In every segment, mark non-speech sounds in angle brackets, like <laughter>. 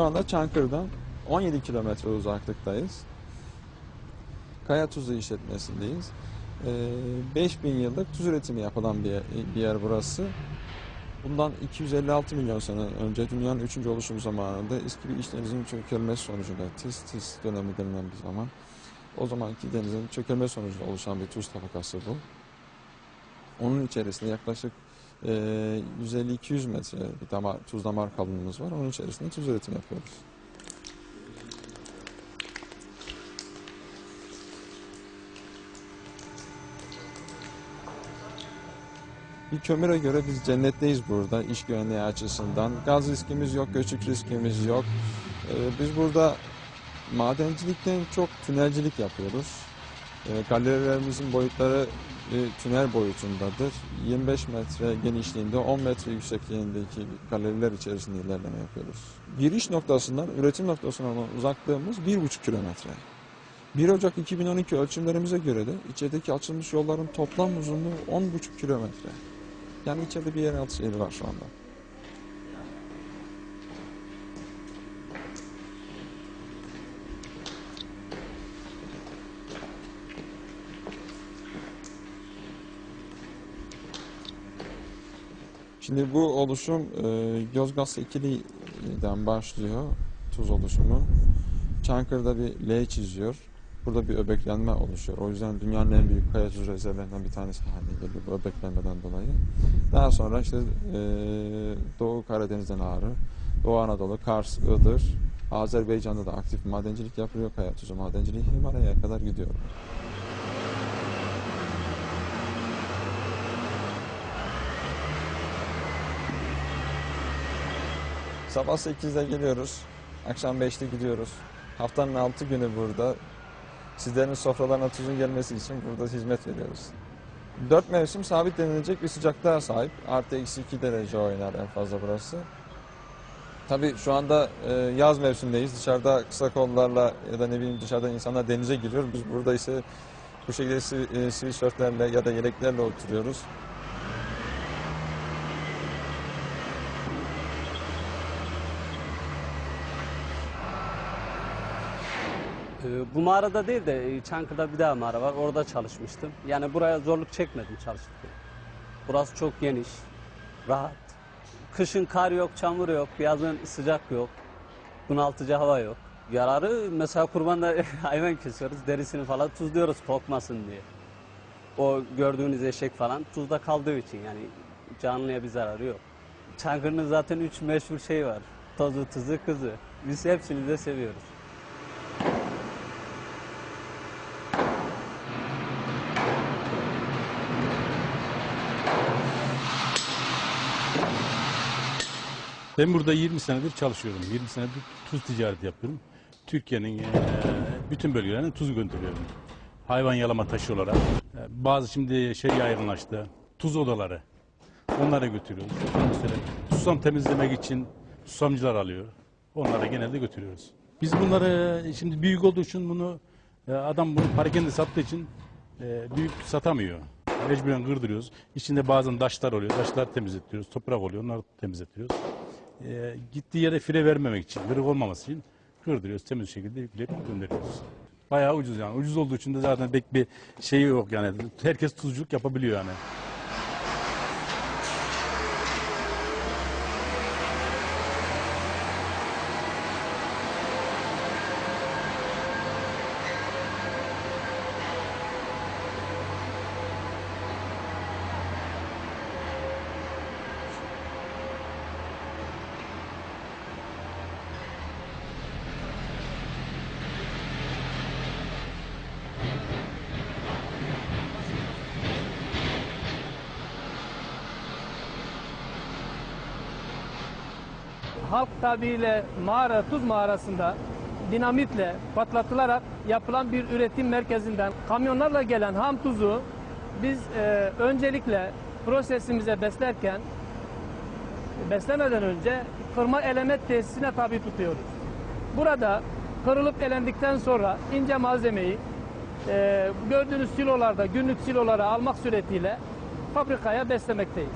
Şu anda Çankırı'dan 17 kilometre uzaklıktayız. Kaya Tuzu işletmesindeyiz. Ee, 5000 yıllık tuz üretimi yapılan bir yer, bir yer burası. Bundan 256 milyon sene önce dünyanın 3. oluşum zamanında eski bir iç denizin çökelmesi sonucunda Tis Tis dönemi denilen bir zaman. O zamanki denizin çökelme sonucunda oluşan bir tuz tabakası bu. Onun içerisinde yaklaşık 150-200 metre bir damar, tuz damar kalınlığımız var. Onun içerisinde tuz üretimi yapıyoruz. Bir kömüre göre biz cennetteyiz burada iş güvenliği açısından. Gaz riskimiz yok, göçük riskimiz yok. Ee, biz burada madencilikten çok tünelcilik yapıyoruz. Ee, galerilerimizin boyutları e, tünel boyutundadır. 25 metre genişliğinde, 10 metre yüksekliğindeki galeriler içerisinde ilerleme yapıyoruz. Giriş noktasından üretim noktasına olan uzaklığımız 1,5 kilometre. 1 Ocak 2012 ölçümlerimize göre de içerideki açılmış yolların toplam uzunluğu 10,5 kilometre. Yani içeride bir yeraltı şehri var şu anda. Şimdi bu oluşum e, Yozgat ikiliden başlıyor tuz oluşumu. Çankırı'da bir L çiziyor. Burada bir öbeklenme oluşuyor. O yüzden dünyanın en büyük kaya tuz rezervlerinden bir tanesi haline geliyor bu öbeklenmeden dolayı. Daha sonra işte e, Doğu Karadeniz'den Ağrı, Doğu Anadolu, Kars, Iğdır, Azerbaycan'da da aktif madencilik yapılıyor. Kaya tuzu madenciliği Himalaya'ya kadar gidiyor. Sabah 8'de geliyoruz. Akşam 5'te gidiyoruz. Haftanın 6 günü burada. Sizlerin sofralarına tuzun gelmesi için burada hizmet veriyoruz. 4 mevsim sabit denilecek bir sıcaklığa sahip. Artı eksi 2 derece oynar en fazla burası. Tabii şu anda e, yaz mevsimdeyiz. Dışarıda kısa kollarla ya da ne bileyim dışarıda insanlar denize giriyor. Biz burada ise bu şekilde e, sivil şortlerle ya da yeleklerle oturuyoruz. Bu mağarada değil de e, Çankırı'da bir daha mağara var. Orada çalışmıştım. Yani buraya zorluk çekmedim çalışırken. Burası çok geniş, rahat. Kışın kar yok, çamur yok, yazın sıcak yok, bunaltıcı hava yok. Yararı mesela kurbanda <laughs> hayvan kesiyoruz, derisini falan tuzluyoruz kokmasın diye. O gördüğünüz eşek falan tuzda kaldığı için yani canlıya bir zararı yok. Çankırı'nın zaten üç meşhur şey var. Tozu, tuzu, kızı. Biz hepsini de seviyoruz. Ben burada 20 senedir çalışıyorum. 20 senedir tuz ticareti yapıyorum. Türkiye'nin eee, bütün bölgelerine tuz gönderiyorum. Hayvan yalama taşı olarak. Eee, Bazı şimdi şey yaygınlaştı. Tuz odaları. Onlara götürüyoruz. Mesela susam temizlemek için susamcılar alıyor. Onlara genelde götürüyoruz. Biz bunları şimdi büyük olduğu için bunu e, adam bunu parakende sattığı için e, büyük satamıyor. Mecburen kırdırıyoruz. İçinde bazen taşlar oluyor. Taşlar temizletiyoruz. Toprak oluyor. Onları temizletiyoruz. E, gittiği yere fire vermemek için, kırık olmaması için kırdırıyoruz. Temiz şekilde yükleyip gönderiyoruz. Bayağı ucuz yani. Ucuz olduğu için de zaten pek bir şey yok yani. Herkes tuzculuk yapabiliyor yani. Tabiriyle mağara, tuz mağarasında dinamitle patlatılarak yapılan bir üretim merkezinden kamyonlarla gelen ham tuzu biz e, öncelikle prosesimize beslerken beslemeden önce kırma eleme tesisine tabi tutuyoruz. Burada kırılıp elendikten sonra ince malzemeyi e, gördüğünüz silolarda günlük silolara almak suretiyle fabrikaya beslemekteyiz.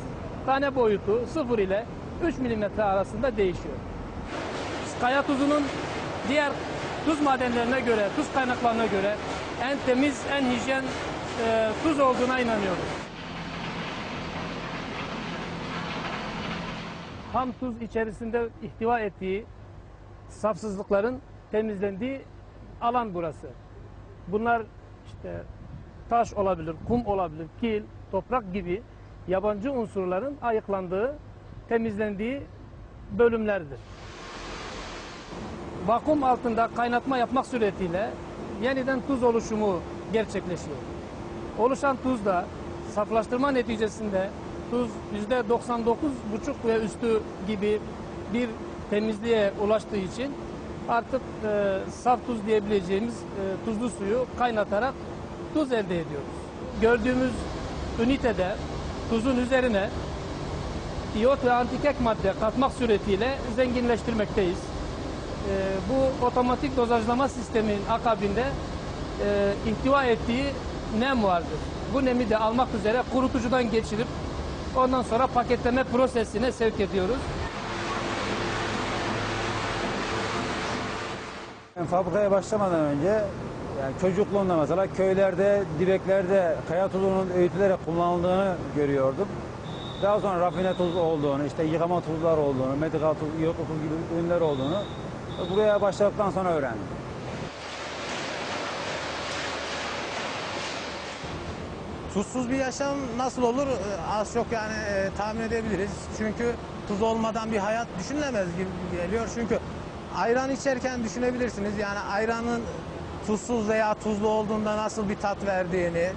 Tane boyutu 0 ile 3 milimetre arasında değişiyor. Kaya tuzunun diğer tuz madenlerine göre, tuz kaynaklarına göre en temiz, en hijyen e, tuz olduğuna inanıyoruz. Ham tuz içerisinde ihtiva ettiği safsızlıkların temizlendiği alan burası. Bunlar işte taş olabilir, kum olabilir, kil, toprak gibi yabancı unsurların ayıklandığı, temizlendiği bölümlerdir. Vakum altında kaynatma yapmak suretiyle yeniden tuz oluşumu gerçekleşiyor. Oluşan tuz da saflaştırma neticesinde tuz %99,5 ve üstü gibi bir temizliğe ulaştığı için artık e, saf tuz diyebileceğimiz e, tuzlu suyu kaynatarak tuz elde ediyoruz. Gördüğümüz ünitede tuzun üzerine iyot ve antikek madde katmak suretiyle zenginleştirmekteyiz. E, bu otomatik dozajlama sistemin akabinde e, ihtiva ettiği nem vardır. Bu nemi de almak üzere kurutucudan geçirip ondan sonra paketleme prosesine sevk ediyoruz. Ben fabrikaya başlamadan önce yani çocukluğumda mesela köylerde, direklerde kaya tuzunun öğütülerek kullanıldığını görüyordum. Daha sonra rafine tuz olduğunu, işte yıkama tuzlar olduğunu, medikal tuz, tuz gibi ürünler olduğunu buraya başladıktan sonra öğrendim. Tuzsuz bir yaşam nasıl olur Ee, az çok yani e, tahmin edebiliriz. Çünkü tuz olmadan bir hayat düşünülemez gibi geliyor. Çünkü ayran içerken düşünebilirsiniz. Yani ayranın tuzsuz veya tuzlu olduğunda nasıl bir tat verdiğini,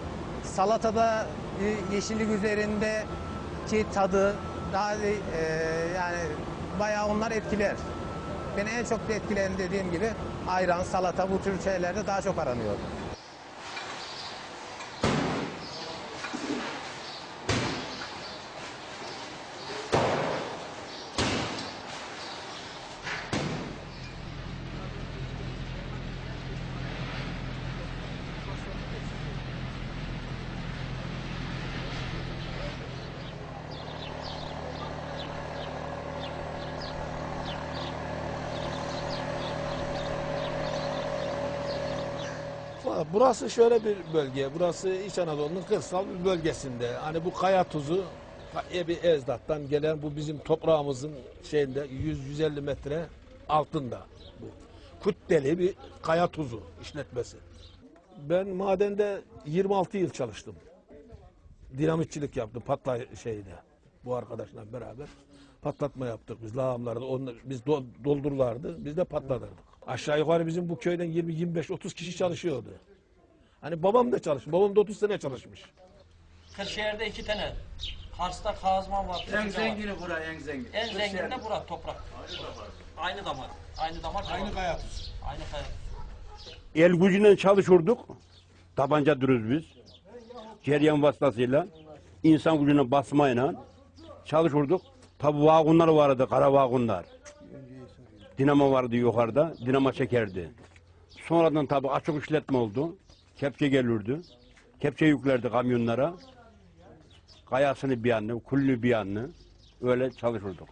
salatada e, yeşillik üzerindeki tadı daha e, yani bayağı onlar etkiler. Beni en çok etkileyen dediğim gibi ayran, salata bu tür şeylerde daha çok aranıyor. Burası şöyle bir bölge. Burası İç Anadolu'nun kırsal bir bölgesinde. Hani bu kaya tuzu Ebi Ezdat'tan gelen bu bizim toprağımızın şeyinde 100-150 metre altında bu. Kütleli bir kaya tuzu işletmesi. Ben madende 26 yıl çalıştım. Dinamitçilik yaptım patla şeyde bu arkadaşla beraber. Patlatma yaptık biz lağımlarda. Onlar, biz do- doldururlardı. Biz de patlatırdık. Aşağı yukarı bizim bu köyden 20-25-30 kişi çalışıyordu. Hani babam da çalışmış. Babam da 30 sene çalışmış. Kırşehir'de iki tane. Kars'ta Kazman var. En zengini bura en zengin. En zengin de bura toprak. Aynı damar. Aynı damar. Aynı kaya tuzu. Aynı kaya. El gücüyle çalışırdık. Tabanca dürüz biz. Ceryan vasıtasıyla. insan gücüne basmayla çalışırdık. Tabi vagonlar vardı, kara vagonlar. Dinamo vardı yukarıda, dinamo çekerdi. Sonradan tabi açık işletme oldu. Kepçe gelirdi. Kepçe yüklerdi kamyonlara. Kayasını bir yanını, kulünü bir yanını. Öyle çalışırdık.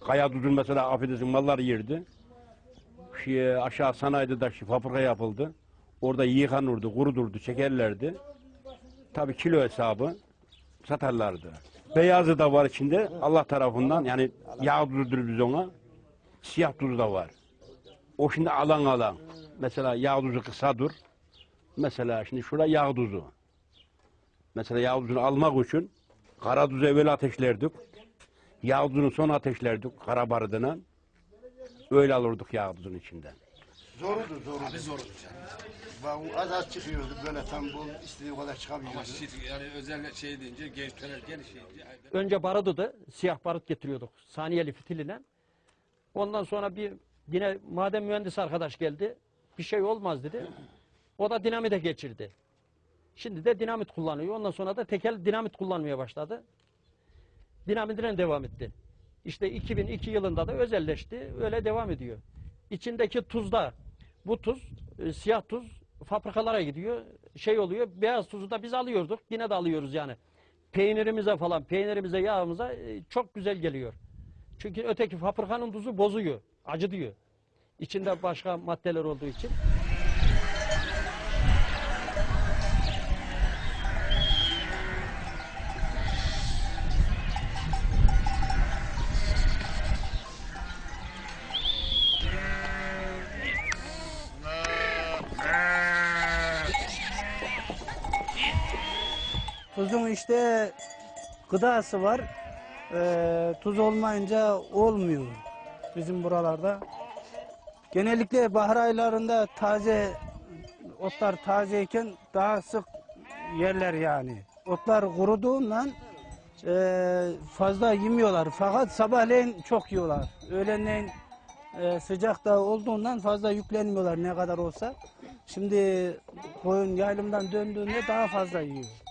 Kaya tuzun mesela affedersin mallar yerdi. Şey, aşağı sanayide de şey, fabrika yapıldı. Orada yıkanırdı, kurudurdu, çekerlerdi. Tabii kilo hesabı satarlardı. Beyazı da var içinde Allah tarafından yani yağ tuzudur biz ona. Siyah tuzu da var. O şimdi alan alan. Mesela yağ tuzu kısadır. Mesela şimdi şurada yağ tuzu. Mesela yağ tuzunu almak için kara tuzu evvel ateşlerdik. Yağ tuzunu sonra ateşlerdik kara barıdına. Öyle alırdık yağ tuzunun içinden. Zorudu zorudu. Abi zorudu canım. Az az çıkıyordu böyle tam bol istediği kadar çıkamıyordu. yani özel şey deyince genç töner geniş şey deyince. Önce barudu siyah barut getiriyorduk saniyeli fitiliyle. Ondan sonra bir yine maden mühendisi arkadaş geldi. Bir şey olmaz dedi. O da dinamite geçirdi. Şimdi de dinamit kullanıyor. Ondan sonra da tekel dinamit kullanmaya başladı. Dinamitine devam etti. İşte 2002 yılında da özelleşti. Öyle devam ediyor. İçindeki tuzda bu tuz, e, siyah tuz fabrikalara gidiyor. Şey oluyor. Beyaz tuzu da biz alıyorduk. Yine de alıyoruz yani. Peynirimize falan, peynirimize, yağımıza e, çok güzel geliyor. Çünkü öteki fabrikanın tuzu bozuyor, acı diyor. İçinde başka maddeler olduğu için. Tuzun işte gıdası var. Ee, tuz olmayınca olmuyor bizim buralarda. Genellikle bahar aylarında taze otlar tazeyken daha sık yerler yani. Otlar kuruduğundan e, fazla yemiyorlar. Fakat sabahleyin çok yiyorlar. Öğlenleyin e, sıcak da olduğundan fazla yüklenmiyorlar ne kadar olsa. Şimdi koyun yaylımdan döndüğünde daha fazla yiyor.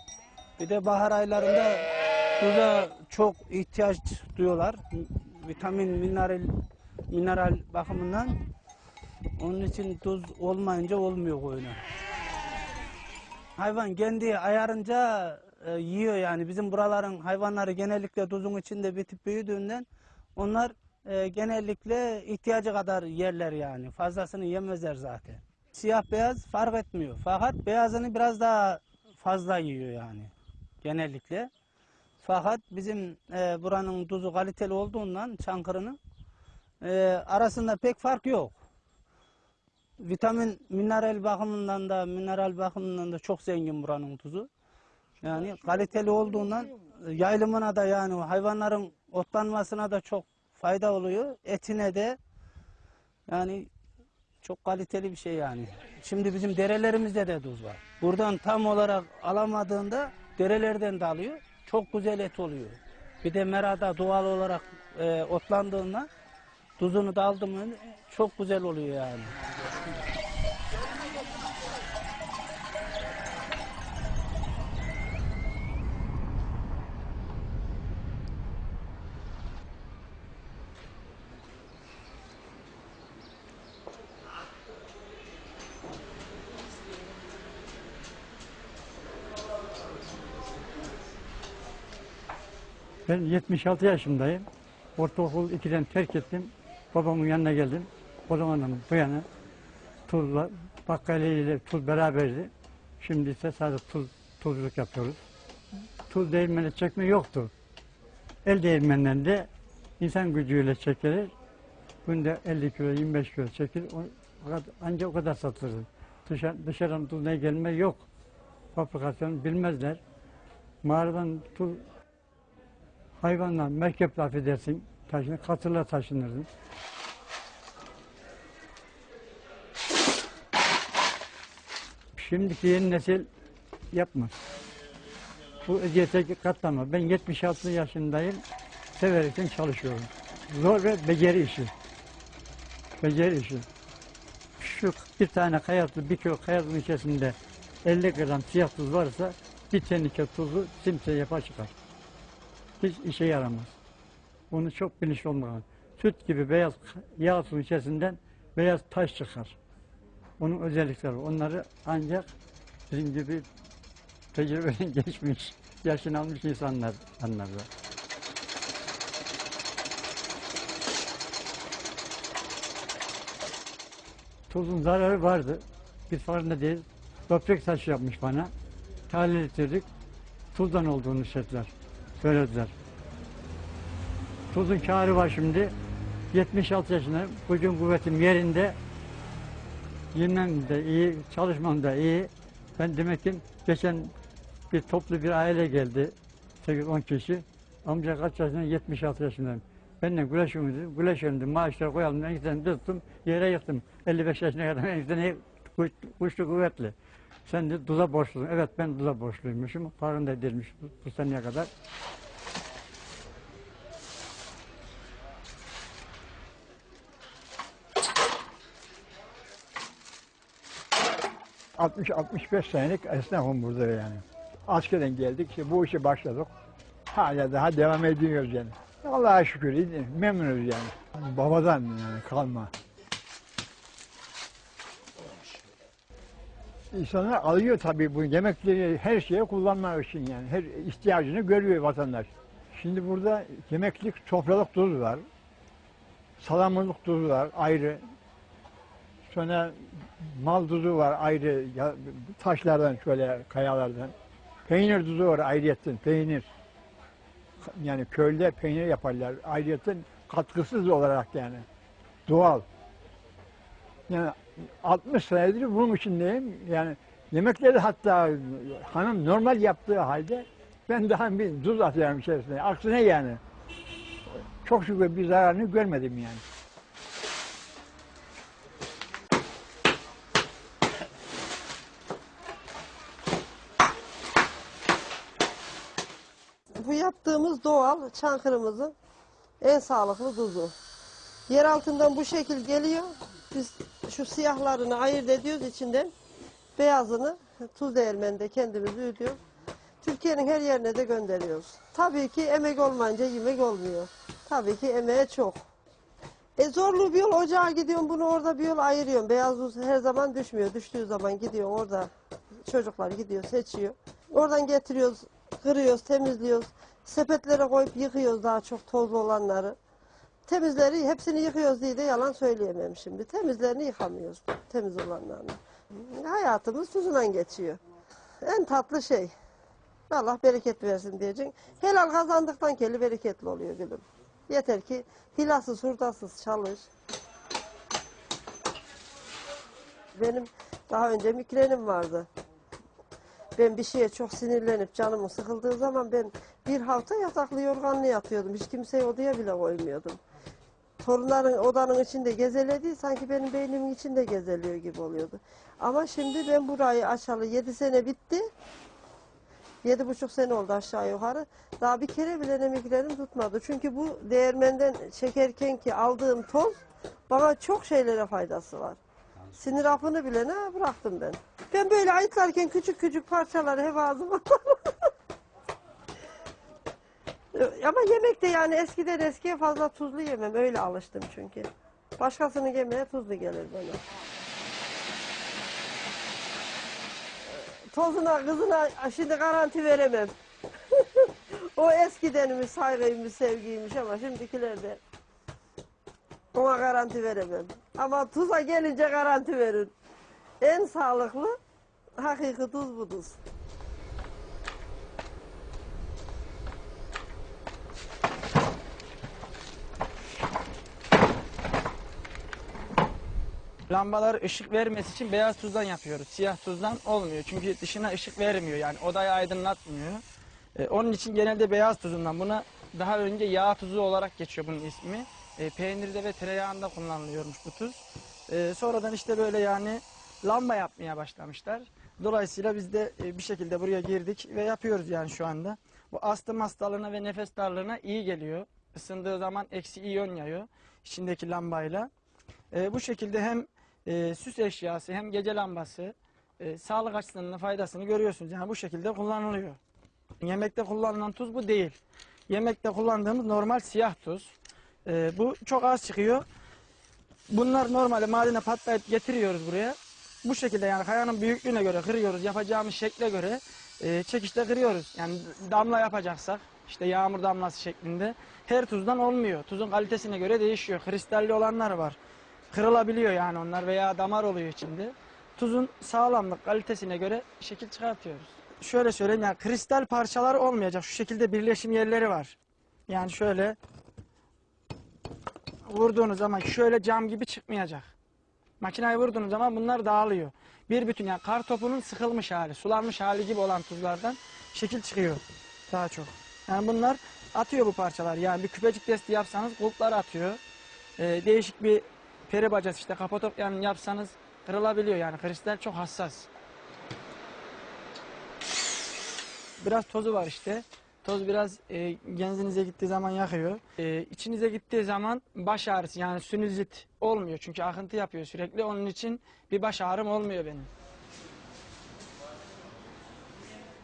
Bir de bahar aylarında tuza çok ihtiyaç duyuyorlar. Vitamin, mineral, mineral bakımından. Onun için tuz olmayınca olmuyor koyuna. Hayvan kendi ayarınca e, yiyor yani. Bizim buraların hayvanları genellikle tuzun içinde bitip büyüdüğünden onlar e, genellikle ihtiyacı kadar yerler yani. Fazlasını yemezler zaten. Siyah beyaz fark etmiyor. Fakat beyazını biraz daha fazla yiyor yani genellikle. Fakat bizim e, buranın tuzu kaliteli olduğundan Çankırı'nın e, arasında pek fark yok. Vitamin, mineral bakımından da mineral bakımından da çok zengin buranın tuzu. Yani kaliteli olduğundan e, yaylımına da yani hayvanların otlanmasına da çok fayda oluyor. Etine de yani çok kaliteli bir şey yani. Şimdi bizim derelerimizde de tuz var. Buradan tam olarak alamadığında derelerden de alıyor. Çok güzel et oluyor. Bir de merada doğal olarak e, otlandığında tuzunu da aldım çok güzel oluyor yani. Ben 76 yaşındayım. Ortaokul 2'den terk ettim. Babamın yanına geldim. O zamandan bu yana tuzla, bakkaliyle ile tuz beraberdi. Şimdi ise sadece tuz, tuzluk yapıyoruz. Tuz değirmeni çekme yoktu. El değirmeninden de insan gücüyle çekilir. Günde 50 kilo, 25 kilo çekilir. Ancak o kadar satılır. Dışarı, dışarıdan tuz ne gelme yok. Fabrikasyon bilmezler. Mağaradan tuz hayvanla, merkeple affedersin, taşını, katırla taşınırdın. Şimdiki yeni nesil yapmaz. Bu eziyete katlama. Ben 76 yaşındayım, severekten çalışıyorum. Zor ve beceri işi. Beceri işi. Şu bir tane kayatlı, bir kilo kayatlı içerisinde 50 gram siyah tuz varsa bir tenike tuzu simse yapar çıkar hiç işe yaramaz. Bunu çok bilinçli olmalı. Süt gibi beyaz yağ suyun içerisinden beyaz taş çıkar. Onun özellikleri. Onları ancak bizim gibi tecrübeden <laughs> geçmiş, yaşını almış insanlar anlarlar. Tuzun zararı vardı. Biz farkında değil. Böbrek taşı yapmış bana. Tahlil ettirdik. Tuzdan olduğunu söylediler. Söylediler. Tuzun kârı var şimdi. 76 yaşında. Gücüm kuvvetim yerinde. Yemem de iyi, çalışmam da iyi. Ben demek ki geçen bir toplu bir aile geldi. 8-10 kişi. Amca kaç yaşında? 76 yaşındayım. Dedi. Güleşiyorum dedi. Maaşları koyalım. En güzel tuttum. Yere yıktım. 55 yaşına kadar <laughs> en güzel kuşlu kuvvetli. Sen de tuza borçlusun. Evet ben tuza borçluymuşum. Farkında değilmiş bu, bu seneye kadar. 60-65 senelik esnafım burada yani. Askerden geldik, işte bu işe başladık. Hala daha devam ediyoruz yani. Allah'a şükür memnunuz yani. Babadan yani kalma. İnsanlar alıyor tabii bu yemekleri her şeye kullanmak için yani. Her ihtiyacını görüyor vatandaş. Şimdi burada yemeklik sofralık tuz var. Salamlık tuz var ayrı. Sonra mal tuzu var ayrı ya, taşlardan şöyle kayalardan. Peynir tuzu var ayrıyetten peynir. Yani köyde peynir yaparlar ayrıyetten katkısız olarak yani. Doğal. Yani 60 senedir bunun içindeyim. Yani yemekleri hatta hanım normal yaptığı halde ben daha bir tuz atıyorum içerisine. Aksine yani. Çok şükür bir zararını görmedim yani. Bu yaptığımız doğal Çankırı'mızın en sağlıklı tuzu. Yer altından bu şekil geliyor. Biz şu siyahlarını ayırt ediyoruz içinden. Beyazını tuz değirmeninde kendimiz ödüyoruz. Türkiye'nin her yerine de gönderiyoruz. Tabii ki emek olmayınca yemek olmuyor. Tabii ki emeğe çok. E zorlu bir yol ocağa gidiyorum bunu orada bir yol ayırıyorum. Beyaz tuz her zaman düşmüyor. Düştüğü zaman gidiyor orada çocuklar gidiyor seçiyor. Oradan getiriyoruz, kırıyoruz, temizliyoruz. Sepetlere koyup yıkıyoruz daha çok tozlu olanları. Temizleri hepsini yıkıyoruz diye de yalan söyleyemem şimdi. Temizlerini yıkamıyoruz. Temiz olanlarını. Hayatımız tuzundan geçiyor. En tatlı şey. Allah bereket versin diyeceksin. Helal kazandıktan keli bereketli oluyor gülüm. Yeter ki hilasız hurdasız çalış. Benim daha önce migrenim vardı. Ben bir şeye çok sinirlenip canımın sıkıldığı zaman ben bir hafta yataklı yorganlı yatıyordum. Hiç kimseyi odaya bile koymuyordum. Torunların odanın içinde gezelediği sanki benim beynimin içinde gezeliyor gibi oluyordu. Ama şimdi ben burayı açalı 7 sene bitti. Yedi buçuk sene oldu aşağı yukarı. Daha bir kere bile ne migrenim tutmadı. Çünkü bu değirmenden çekerken ki aldığım toz bana çok şeylere faydası var. Sinir hapını bile ne bıraktım ben. Ben böyle ayıtlarken küçük küçük parçaları hep ağzıma <laughs> Ama yemek de yani eskiden eskiye fazla tuzlu yemem. Öyle alıştım çünkü. Başkasının yemeğe tuzlu gelir bana. Tozuna kızına şimdi garanti veremem. <laughs> o eskidenimiz saygıymış, sevgiymiş ama şimdikilerde ona garanti veremem. Ama tuza gelince garanti verin. En sağlıklı hakiki tuz bu Lambalar ışık vermesi için beyaz tuzdan yapıyoruz. Siyah tuzdan olmuyor. Çünkü dışına ışık vermiyor. Yani odayı aydınlatmıyor. Ee, onun için genelde beyaz tuzundan. Buna daha önce yağ tuzu olarak geçiyor bunun ismi. Ee, peynirde ve tereyağında kullanılıyormuş bu tuz. Ee, sonradan işte böyle yani lamba yapmaya başlamışlar. Dolayısıyla biz de e, bir şekilde buraya girdik ve yapıyoruz yani şu anda. Bu astım hastalığına ve nefes darlığına iyi geliyor. Isındığı zaman eksi iyon yayıyor içindeki lambayla. Ee, bu şekilde hem e, süs eşyası hem gece lambası e, sağlık açısından da faydasını görüyorsunuz. Yani bu şekilde kullanılıyor. Yemekte kullanılan tuz bu değil. Yemekte kullandığımız normal siyah tuz. E, bu çok az çıkıyor. Bunlar normalde madene patlayıp getiriyoruz buraya. Bu şekilde yani kayanın büyüklüğüne göre kırıyoruz. Yapacağımız şekle göre e, çekişte kırıyoruz. Yani damla yapacaksak işte yağmur damlası şeklinde her tuzdan olmuyor. Tuzun kalitesine göre değişiyor. Kristalli olanlar var. Kırılabiliyor yani onlar veya damar oluyor içinde. Tuzun sağlamlık kalitesine göre şekil çıkartıyoruz. Şöyle söyleyeyim yani kristal parçalar olmayacak. Şu şekilde birleşim yerleri var. Yani şöyle vurduğunuz zaman şöyle cam gibi çıkmayacak. Makinayı vurduğunuz zaman bunlar dağılıyor. Bir bütün yani kar topunun sıkılmış hali, sulanmış hali gibi olan tuzlardan şekil çıkıyor daha çok. Yani bunlar atıyor bu parçalar. Yani bir küpecik testi yapsanız kulplar atıyor. Ee, değişik bir peri bacası işte kapadokyanın yapsanız kırılabiliyor yani kristal çok hassas. Biraz tozu var işte. Toz biraz e, genzinize gittiği zaman yakıyor. E, içinize gittiği zaman baş ağrısı yani sinüzit olmuyor. Çünkü akıntı yapıyor sürekli. Onun için bir baş ağrım olmuyor benim.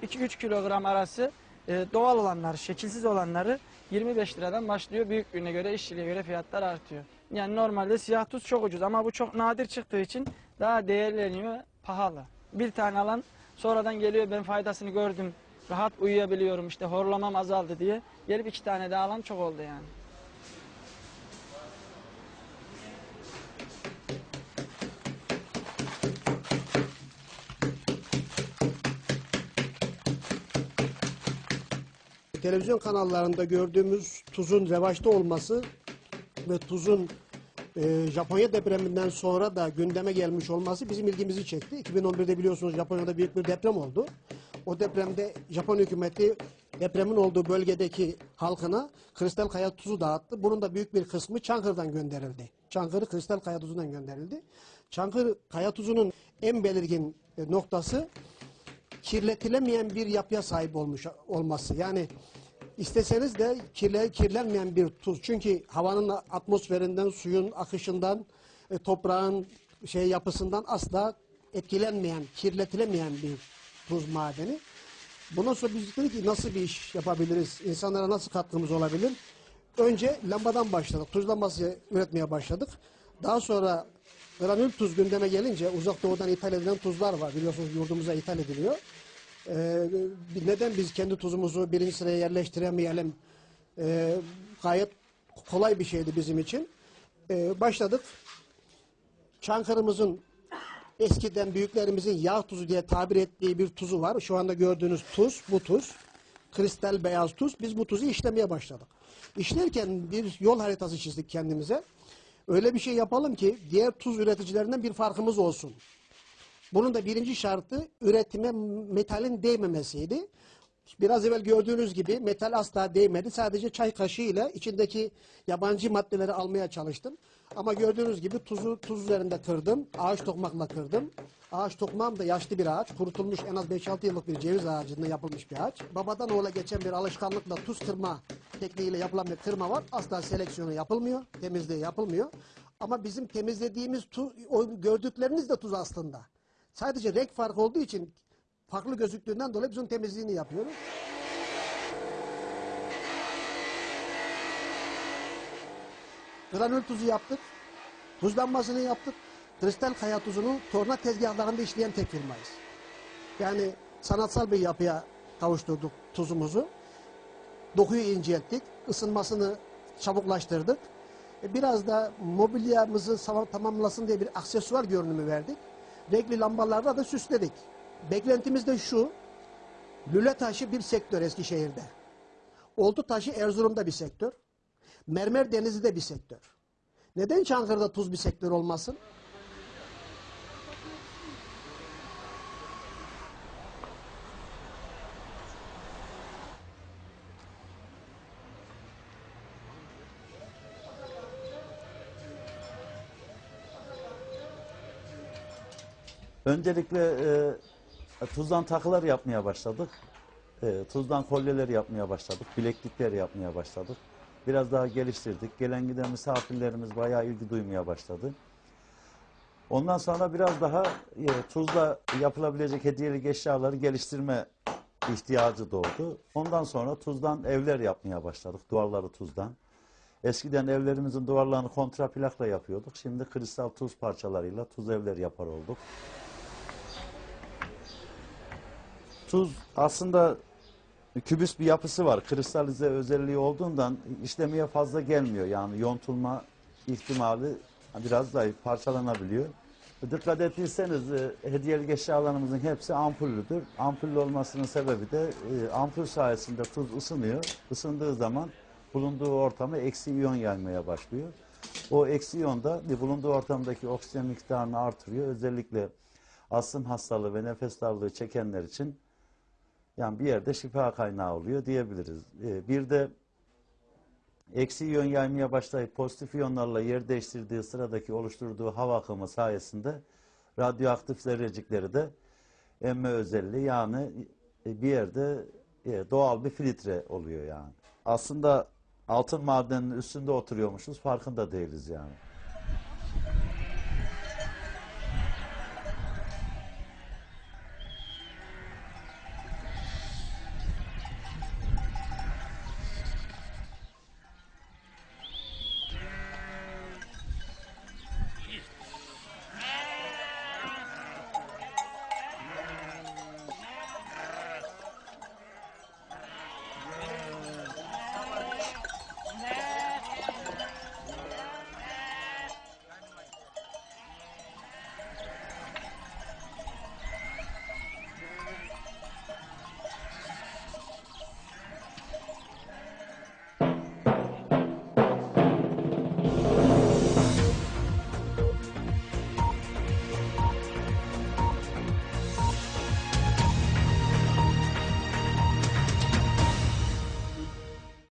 2-3 kilogram arası e, doğal olanlar, şekilsiz olanları 25 liradan başlıyor. Büyüklüğüne göre, işçiliğe göre fiyatlar artıyor. Yani normalde siyah tuz çok ucuz ama bu çok nadir çıktığı için daha değerleniyor, pahalı. Bir tane alan sonradan geliyor ben faydasını gördüm, rahat uyuyabiliyorum işte horlamam azaldı diye. Gelip iki tane daha alan çok oldu yani. televizyon kanallarında gördüğümüz tuzun revaçta olması ve tuzun e, Japonya depreminden sonra da gündeme gelmiş olması bizim ilgimizi çekti. 2011'de biliyorsunuz Japonya'da büyük bir deprem oldu. O depremde Japon hükümeti depremin olduğu bölgedeki halkına kristal kaya tuzu dağıttı. Bunun da büyük bir kısmı Çankırı'dan gönderildi. Çankırı kristal kaya tuzundan gönderildi. Çankırı kaya tuzunun en belirgin e, noktası kirletilemeyen bir yapıya sahip olmuş olması. Yani isteseniz de kirle, kirlenmeyen bir tuz. Çünkü havanın atmosferinden, suyun akışından, e, toprağın şey yapısından asla etkilenmeyen, kirletilemeyen bir tuz madeni. Bundan sonra biz dedik ki nasıl bir iş yapabiliriz, insanlara nasıl katkımız olabilir? Önce lambadan başladık, tuz lambası üretmeye başladık. Daha sonra granül tuz gündeme gelince uzak doğudan ithal edilen tuzlar var. Biliyorsunuz yurdumuza ithal ediliyor. Ee, neden biz kendi tuzumuzu birinci sıraya yerleştiremeyelim? Ee, gayet kolay bir şeydi bizim için. Ee, başladık. Çankırımızın eskiden büyüklerimizin yağ tuzu diye tabir ettiği bir tuzu var. Şu anda gördüğünüz tuz, bu tuz. Kristal beyaz tuz. Biz bu tuzu işlemeye başladık. İşlerken bir yol haritası çizdik kendimize. Öyle bir şey yapalım ki diğer tuz üreticilerinden bir farkımız olsun. Bunun da birinci şartı üretime metalin değmemesiydi. Biraz evvel gördüğünüz gibi metal asla değmedi. Sadece çay kaşığı ile içindeki yabancı maddeleri almaya çalıştım. Ama gördüğünüz gibi tuzu tuz üzerinde kırdım. Ağaç tokmakla kırdım. Ağaç tokmağım da yaşlı bir ağaç. Kurutulmuş en az 5-6 yıllık bir ceviz ağacından yapılmış bir ağaç. Babadan oğula geçen bir alışkanlıkla tuz kırma tekniğiyle yapılan bir kırma var. Asla seleksiyonu yapılmıyor. Temizliği yapılmıyor. Ama bizim temizlediğimiz tuz, gördükleriniz de tuz aslında. Sadece renk farkı olduğu için farklı gözüktüğünden dolayı biz onun temizliğini yapıyoruz. Granül tuzu yaptık. Tuzlanmasını yaptık. Kristal kaya tuzunu torna tezgahlarında işleyen tek firmayız. Yani sanatsal bir yapıya kavuşturduk tuzumuzu. Dokuyu incelttik. ısınmasını çabuklaştırdık. E, Biraz da mobilyamızı tamamlasın diye bir aksesuar görünümü verdik. Renkli lambalarla da süsledik. Beklentimiz de şu. Lüle taşı bir sektör Eskişehir'de. Oltu taşı Erzurum'da bir sektör. Mermer denizi de bir sektör. Neden Çankırı'da tuz bir sektör olmasın? Öncelikle e, tuzdan takılar yapmaya başladık. E, tuzdan kolyeler yapmaya başladık. Bileklikler yapmaya başladık. Biraz daha geliştirdik. Gelen giden misafirlerimiz bayağı ilgi duymaya başladı. Ondan sonra biraz daha e, tuzla yapılabilecek hediyelik eşyaları geliştirme ihtiyacı doğdu. Ondan sonra tuzdan evler yapmaya başladık. Duvarları tuzdan. Eskiden evlerimizin duvarlarını kontraplakla yapıyorduk. Şimdi kristal tuz parçalarıyla tuz evler yapar olduk. Tuz aslında kübüs bir yapısı var. Kristalize özelliği olduğundan işlemeye fazla gelmiyor. Yani yontulma ihtimali biraz zayıf, parçalanabiliyor. Dikkat ettiyseniz e, hediyelik eşyalarımızın hepsi ampullüdür. Ampullü olmasının sebebi de e, ampul sayesinde tuz ısınıyor. Isındığı zaman bulunduğu ortama eksi iyon yaymaya başlıyor. O eksi iyon da bulunduğu ortamdaki oksijen miktarını artırıyor. Özellikle astım hastalığı ve nefes darlığı çekenler için yani bir yerde şifa kaynağı oluyor diyebiliriz. Ee, bir de eksi iyon yaymaya başlayıp pozitif iyonlarla yer değiştirdiği sıradaki oluşturduğu hava akımı sayesinde radyoaktif zerrecikleri de emme özelliği yani e, bir yerde e, doğal bir filtre oluyor yani. Aslında altın madeninin üstünde oturuyormuşuz farkında değiliz yani.